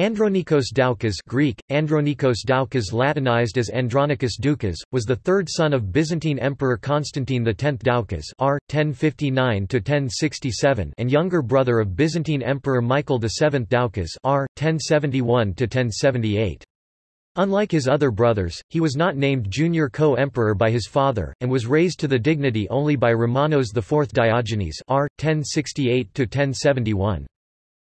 Andronikos Doukas Greek, Andronikos Doukas Latinized as Andronicus Doukas, was the third son of Byzantine Emperor Constantine X Doukas r. 1059–1067 and younger brother of Byzantine Emperor Michael VII Doukas r. 1071–1078. Unlike his other brothers, he was not named junior co-emperor by his father, and was raised to the dignity only by Romanos IV Diogenes r. 1068–1071.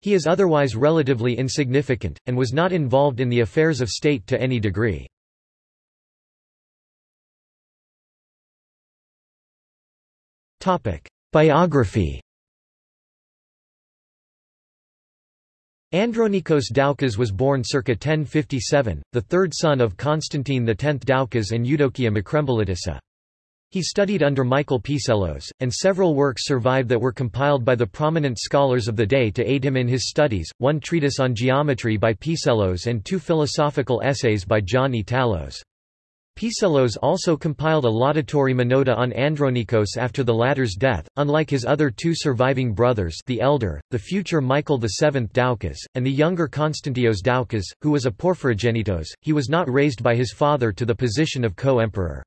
He is otherwise relatively insignificant, and was not involved in the affairs of state to any degree. Biography Andronikos Doukas was born circa 1057, the third son of Constantine X Doukas and Eudokia Makrembolitissa. He studied under Michael Psellos, and several works survive that were compiled by the prominent scholars of the day to aid him in his studies, one treatise on geometry by Psellos and two philosophical essays by John Italos. Talos. Psellos also compiled a laudatory monody on Andronikos after the latter's death. Unlike his other two surviving brothers the elder, the future Michael VII Doukas, and the younger Konstantios Doukas, who was a porphyrogenitos, he was not raised by his father to the position of co-emperor.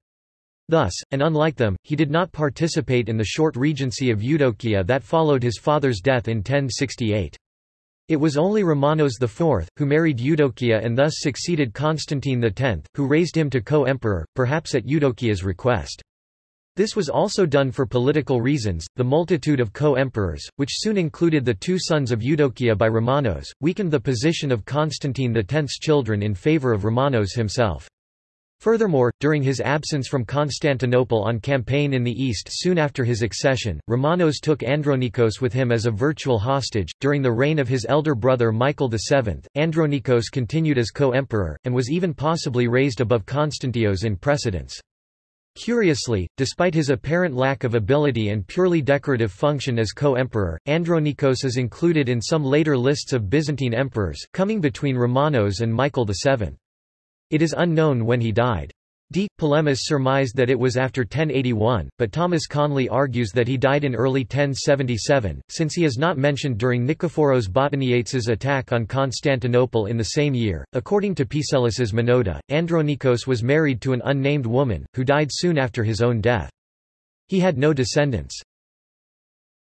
Thus, and unlike them, he did not participate in the short regency of Eudokia that followed his father's death in 1068. It was only Romanos IV, who married Eudokia and thus succeeded Constantine X, who raised him to co-emperor, perhaps at Eudokia's request. This was also done for political reasons. The multitude of co-emperors, which soon included the two sons of Eudokia by Romanos, weakened the position of Constantine X's children in favor of Romanos himself. Furthermore, during his absence from Constantinople on campaign in the east soon after his accession, Romanos took Andronikos with him as a virtual hostage. During the reign of his elder brother Michael VII, Andronikos continued as co-emperor, and was even possibly raised above Constantios in precedence. Curiously, despite his apparent lack of ability and purely decorative function as co-emperor, Andronikos is included in some later lists of Byzantine emperors, coming between Romanos and Michael VII. It is unknown when he died. D. Polemis surmised that it was after 1081, but Thomas Conley argues that he died in early 1077, since he is not mentioned during Nikephoros Botaniates' attack on Constantinople in the same year. According to Psellos's Monody, Andronikos was married to an unnamed woman, who died soon after his own death. He had no descendants.